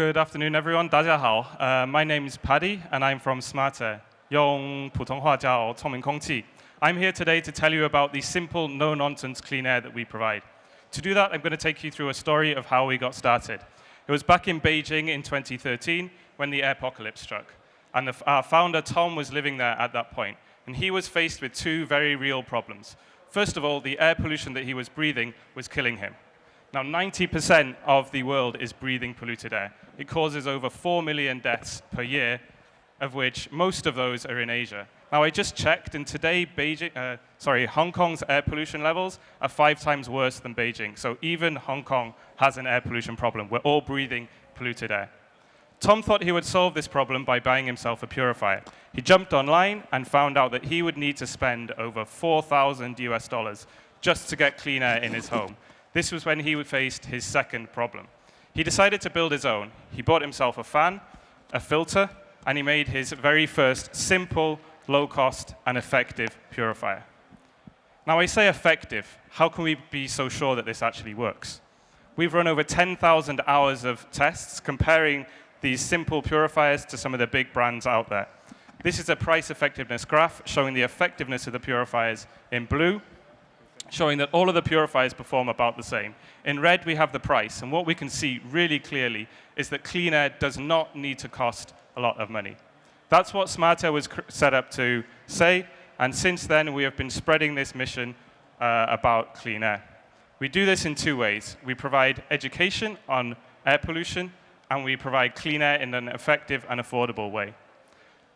Good afternoon, everyone. 大家好 uh, my name is Paddy, and I'm from Smart Air. 用普通话叫聪明空气. I'm here today to tell you about the simple, no-nonsense clean air that we provide. To do that, I'm going to take you through a story of how we got started. It was back in Beijing in 2013 when the airpocalypse struck. And the, our founder, Tom, was living there at that point. And he was faced with two very real problems. First of all, the air pollution that he was breathing was killing him. Now, 90% of the world is breathing polluted air. It causes over 4 million deaths per year, of which most of those are in Asia. Now, I just checked, and today, Beijing, uh, sorry, Hong Kong's air pollution levels are five times worse than Beijing. So even Hong Kong has an air pollution problem. We're all breathing polluted air. Tom thought he would solve this problem by buying himself a purifier. He jumped online and found out that he would need to spend over 4,000 US dollars just to get clean air in his home. This was when he faced his second problem. He decided to build his own. He bought himself a fan, a filter, and he made his very first simple, low-cost, and effective purifier. Now, I say effective. How can we be so sure that this actually works? We've run over 10,000 hours of tests comparing these simple purifiers to some of the big brands out there. This is a price effectiveness graph showing the effectiveness of the purifiers in blue, showing that all of the purifiers perform about the same. In red, we have the price, and what we can see really clearly is that clean air does not need to cost a lot of money. That's what Smartair was set up to say, and since then, we have been spreading this mission uh, about clean air. We do this in two ways. We provide education on air pollution, and we provide clean air in an effective and affordable way.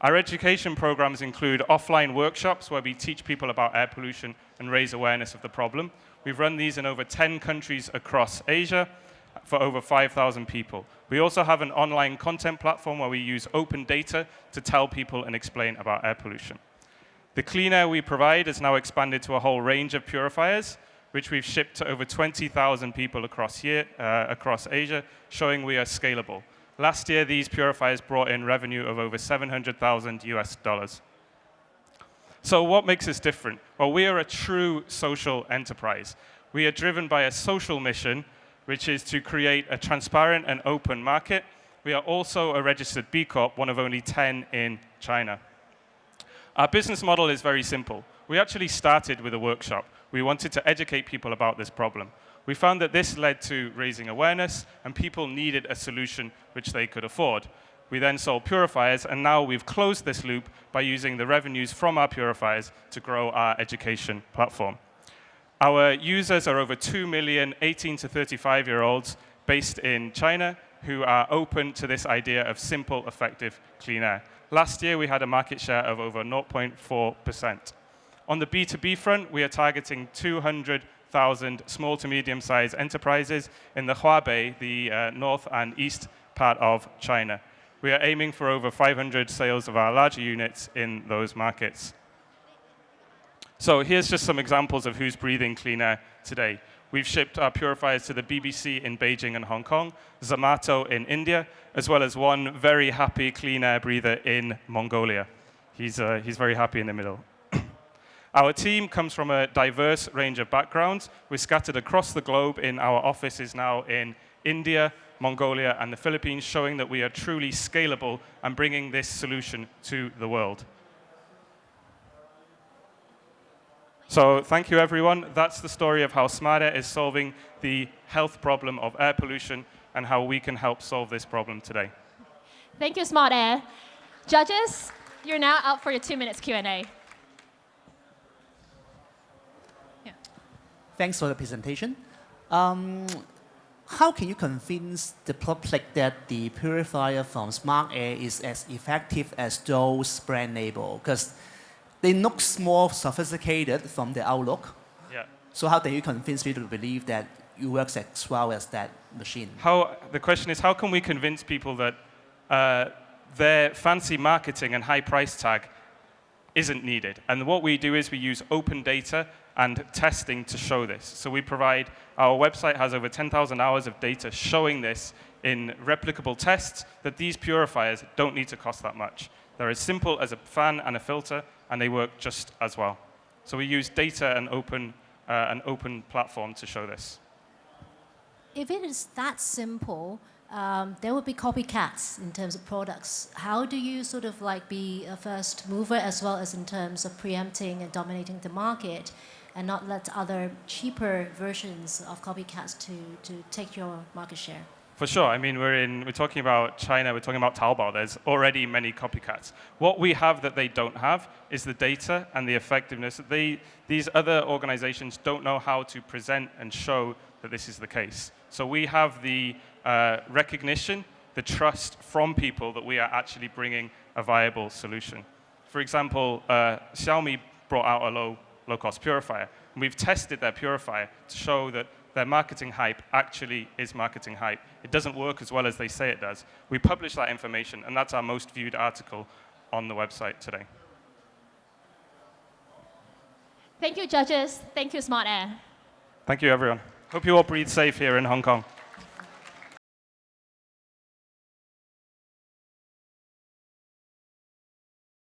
Our education programs include offline workshops where we teach people about air pollution and raise awareness of the problem. We've run these in over 10 countries across Asia for over 5,000 people. We also have an online content platform where we use open data to tell people and explain about air pollution. The clean air we provide has now expanded to a whole range of purifiers, which we've shipped to over 20,000 people across, year, uh, across Asia, showing we are scalable. Last year, these purifiers brought in revenue of over 700,000 US dollars. So what makes us different? Well, we are a true social enterprise. We are driven by a social mission, which is to create a transparent and open market. We are also a registered B Corp, one of only 10 in China. Our business model is very simple. We actually started with a workshop. We wanted to educate people about this problem. We found that this led to raising awareness, and people needed a solution which they could afford. We then sold purifiers, and now we've closed this loop by using the revenues from our purifiers to grow our education platform. Our users are over 2 million 18 to 35 year olds based in China who are open to this idea of simple, effective clean air. Last year, we had a market share of over 0.4%. On the B2B front, we are targeting 200,000 small to medium-sized enterprises in the Huabei, the uh, north and east part of China. We are aiming for over 500 sales of our larger units in those markets. So here's just some examples of who's breathing clean air today. We've shipped our purifiers to the BBC in Beijing and Hong Kong, Zomato in India, as well as one very happy clean air breather in Mongolia. He's, uh, he's very happy in the middle. Our team comes from a diverse range of backgrounds. We're scattered across the globe in our offices now in India, Mongolia, and the Philippines, showing that we are truly scalable and bringing this solution to the world. So thank you, everyone. That's the story of how Smartair is solving the health problem of air pollution and how we can help solve this problem today. Thank you, Smartair. Judges, you're now out for your two minutes Q&A. Thanks for the presentation. Um, how can you convince the public that the purifier from Smart Air is as effective as those brand label? Because they look more sophisticated from the outlook. Yeah. So how do you convince people to believe that it works as well as that machine? How, the question is, how can we convince people that uh, their fancy marketing and high price tag isn't needed? And what we do is we use open data and testing to show this. So we provide, our website has over 10,000 hours of data showing this in replicable tests that these purifiers don't need to cost that much. They're as simple as a fan and a filter, and they work just as well. So we use data and open, uh, an open platform to show this. If it is that simple, um, there will be copycats in terms of products. How do you sort of like be a first mover as well as in terms of preempting and dominating the market and not let other cheaper versions of copycats to, to take your market share? For sure. I mean, we're in. We're talking about China. We're talking about Taobao. There's already many copycats. What we have that they don't have is the data and the effectiveness. They, these other organizations don't know how to present and show that this is the case. So we have the uh, recognition, the trust from people that we are actually bringing a viable solution. For example, uh, Xiaomi brought out a low, low-cost purifier. And we've tested their purifier to show that their marketing hype actually is marketing hype. It doesn't work as well as they say it does. We publish that information, and that's our most viewed article on the website today. Thank you, judges. Thank you, Smart Air. Thank you, everyone. Hope you all breathe safe here in Hong Kong.